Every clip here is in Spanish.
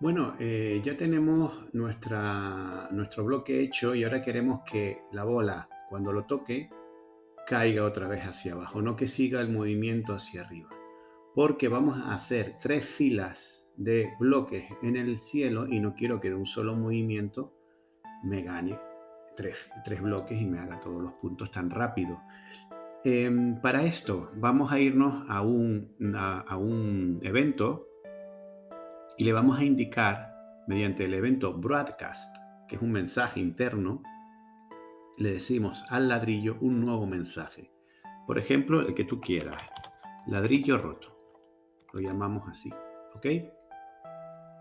Bueno, eh, ya tenemos nuestro bloque hecho y ahora queremos que la bola, cuando lo toque, caiga otra vez hacia abajo, no que siga el movimiento hacia arriba. Porque vamos a hacer tres filas de bloques en el cielo y no quiero que de un solo movimiento me gane tres, bloques y me haga todos los puntos tan rápido. Em, para esto vamos a irnos a un, a un evento y le vamos a indicar mediante el evento broadcast, que es un mensaje interno, le decimos al ladrillo un nuevo mensaje. Por ejemplo, el que tú quieras. Ladrillo roto. Lo llamamos así. ¿Ok?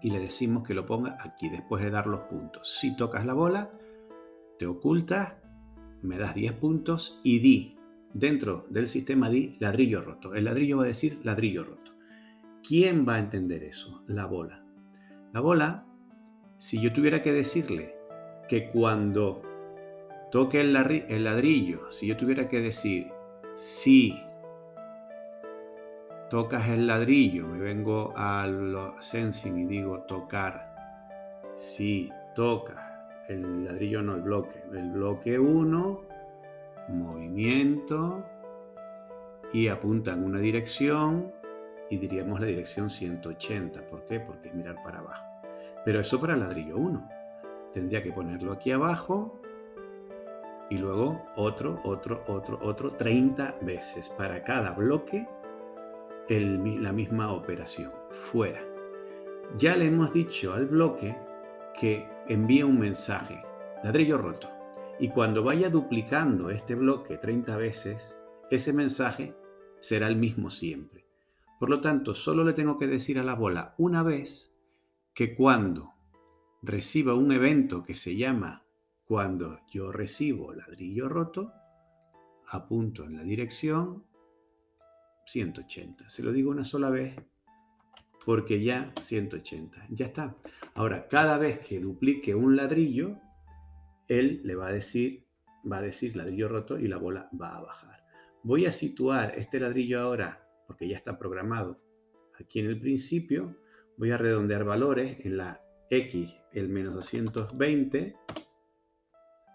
Y le decimos que lo ponga aquí, después de dar los puntos. Si tocas la bola, te ocultas, me das 10 puntos y di, dentro del sistema di ladrillo roto. El ladrillo va a decir ladrillo roto. ¿Quién va a entender eso? La bola. La bola, si yo tuviera que decirle que cuando toque el, ladrillo, si yo tuviera que decir, si tocas el ladrillo, me vengo al sensing y digo tocar, si tocas el ladrillo, no el bloque, el bloque 1, movimiento y apunta en una dirección, y diríamos la dirección 180. ¿Por qué? Porque es mirar para abajo. Pero eso para el ladrillo 1. Tendría que ponerlo aquí abajo y luego otro, otro, otro, otro, 30 veces para cada bloque la misma operación. Fuera. Ya le hemos dicho al bloque que envíe un mensaje, ladrillo roto. Y cuando vaya duplicando este bloque 30 veces, ese mensaje será el mismo siempre. Por lo tanto, solo le tengo que decir a la bola una vez que cuando reciba un evento que se llama cuando yo recibo ladrillo roto, apunto en la dirección 180. Se lo digo una sola vez porque ya 180. Ya está. Ahora, cada vez que duplique un ladrillo, él le va a decir, va a decir ladrillo roto y la bola va a bajar. Voy a situar este ladrillo ahora porque ya está programado. Aquí en el principio voy a redondear valores en la X, el menos 220,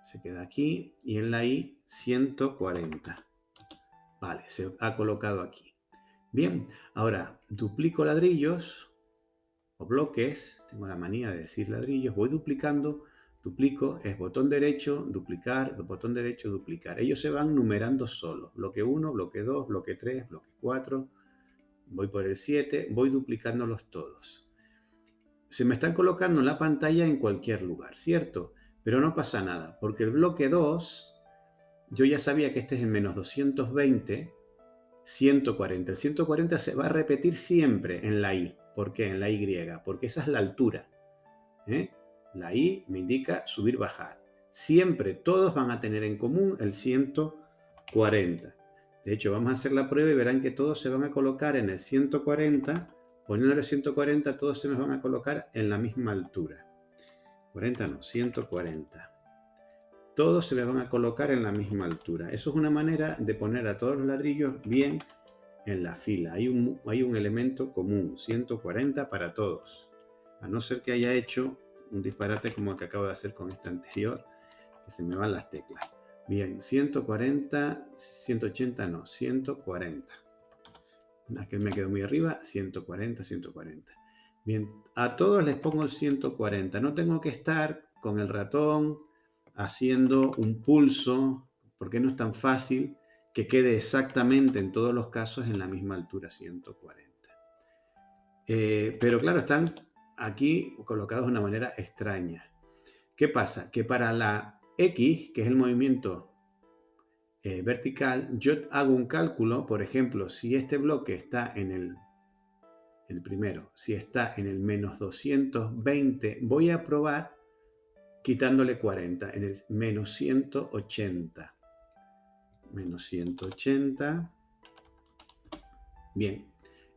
se queda aquí, y en la Y 140. Vale, se ha colocado aquí. Bien, ahora duplico ladrillos o bloques, tengo la manía de decir ladrillos, voy duplicando, duplico, es botón derecho, duplicar, botón derecho, duplicar. Ellos se van numerando solos, bloque 1, bloque 2, bloque 3, bloque 4, voy por el 7, voy duplicándolos todos. Se me están colocando en la pantalla en cualquier lugar, ¿cierto? Pero no pasa nada, porque el bloque 2, yo ya sabía que este es el menos 220, 140. El 140 se va a repetir siempre en la Y. ¿Por qué? En la Y, porque esa es la altura. ¿eh? La I me indica subir, bajar. Siempre todos van a tener en común el 140. De hecho, vamos a hacer la prueba y verán que todos se van a colocar en el 140. Poniéndole 140, todos se nos van a colocar en la misma altura. 40 no, 140. Todos se les van a colocar en la misma altura. Eso es una manera de poner a todos los ladrillos bien en la fila. Hay un, hay un elemento común, 140 para todos. A no ser que haya hecho un disparate como el que acabo de hacer con este anterior, que se me van las teclas. Bien, 140, 180 no, 140. Aquel me quedó muy arriba, 140, 140. Bien, a todos les pongo el 140. No tengo que estar con el ratón haciendo un pulso, porque no es tan fácil que quede exactamente en todos los casos en la misma altura, 140. Eh, pero claro, están aquí colocados de una manera extraña. ¿Qué pasa? Que para la X, que es el movimiento eh, vertical, yo hago un cálculo, por ejemplo, si este bloque está en el, el primero, si está en el menos 220, voy a probar quitándole 40, en el menos 180. Menos 180. Bien,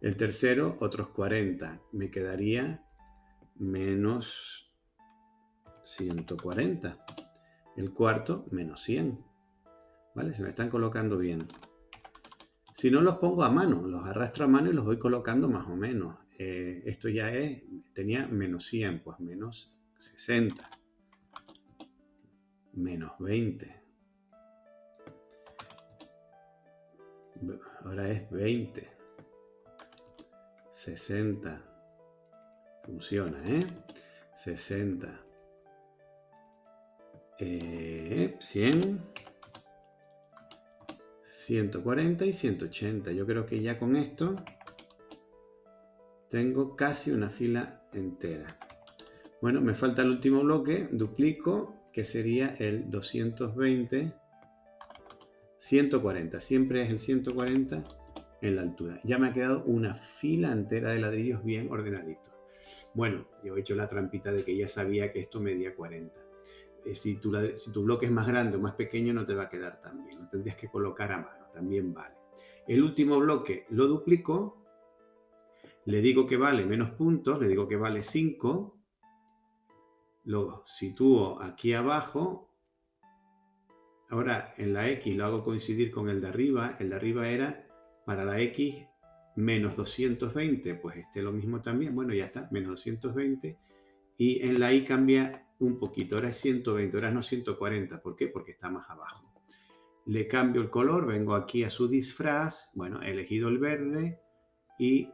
el tercero, otros 40. Me quedaría menos 140. El cuarto, menos 100. ¿Vale? Se me están colocando bien. Si no los pongo a mano, los arrastro a mano y los voy colocando más o menos. eh, esto ya es, tenía menos 100, pues menos 60, menos 20, ahora es 20, 60, funciona, ¿eh? 60, eh, 100, 140 y 180. Yo creo que ya con esto tengo casi una fila entera. Bueno, me falta el último bloque, duplico, que sería el 220, 140. Siempre es el 140 en la altura. Ya me ha quedado una fila entera de ladrillos bien ordenaditos. Bueno, yo he hecho la trampita de que ya sabía que esto medía 40. Eh, si, tu, si tu bloque es más grande o más pequeño no te va a quedar tan bien. Lo tendrías que colocar a mano, también vale. El último bloque lo duplico le digo que vale menos puntos, le digo que vale 5, lo sitúo aquí abajo, ahora en la X lo hago coincidir con el de arriba, el de arriba era para la X menos 220, pues este lo mismo también, bueno ya está, menos 220, y en la Y cambia un poquito, ahora es 120, ahora no 140, ¿por qué? Porque está más abajo. Le cambio el color, vengo aquí a su disfraz, bueno, he elegido el verde y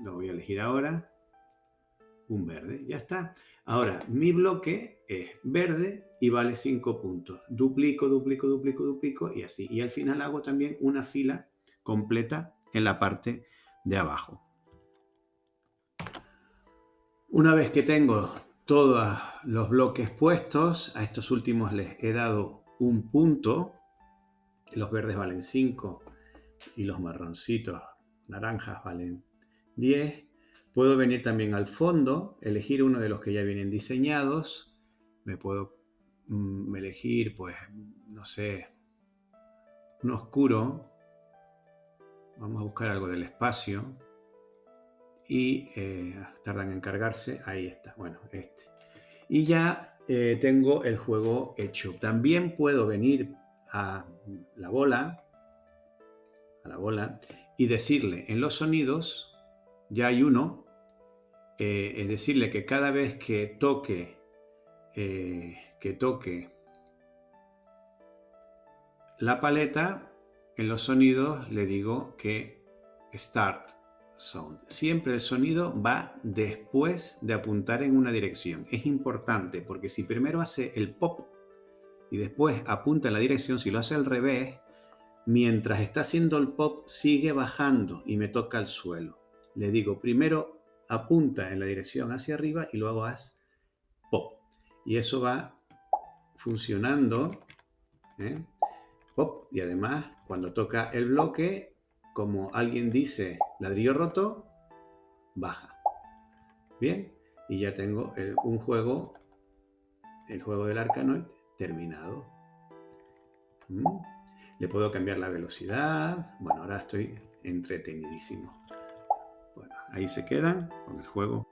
lo voy a elegir ahora, un verde, ya está. Ahora, mi bloque es verde y vale 5 puntos. Duplico, duplico, duplico, duplico y así. Y al final hago también una fila completa en la parte de abajo. Una vez que tengo todos los bloques puestos, a estos últimos les he dado un punto. Los verdes valen 5 y los marroncitos, naranjas, valen 10. Puedo venir también al fondo, elegir uno de los que ya vienen diseñados. Me puedo mm, elegir, pues, no sé, un oscuro. Vamos a buscar algo del espacio. Y eh, tardan en cargarse. Ahí está, bueno, este. Y ya eh, tengo el juego hecho. También puedo venir a la bola, a la bola, y decirle en los sonidos, ya hay uno, eh, es decirle que cada vez que toque, eh, que toque la paleta, en los sonidos le digo que Start Sound. Siempre el sonido va después de apuntar en una dirección. Es importante porque si primero hace el pop y después apunta en la dirección, si lo hace al revés, mientras está haciendo el pop sigue bajando y me toca el suelo le digo primero apunta en la dirección hacia arriba y luego haz pop. Y eso va funcionando. ¿eh? Pop. Y además, cuando toca el bloque, como alguien dice ladrillo roto, baja. Bien. Y ya tengo un juego, el juego del Arcanoid terminado. ¿Mm? Le puedo cambiar la velocidad. Bueno, ahora estoy entretenidísimo. Ahí se quedan con el juego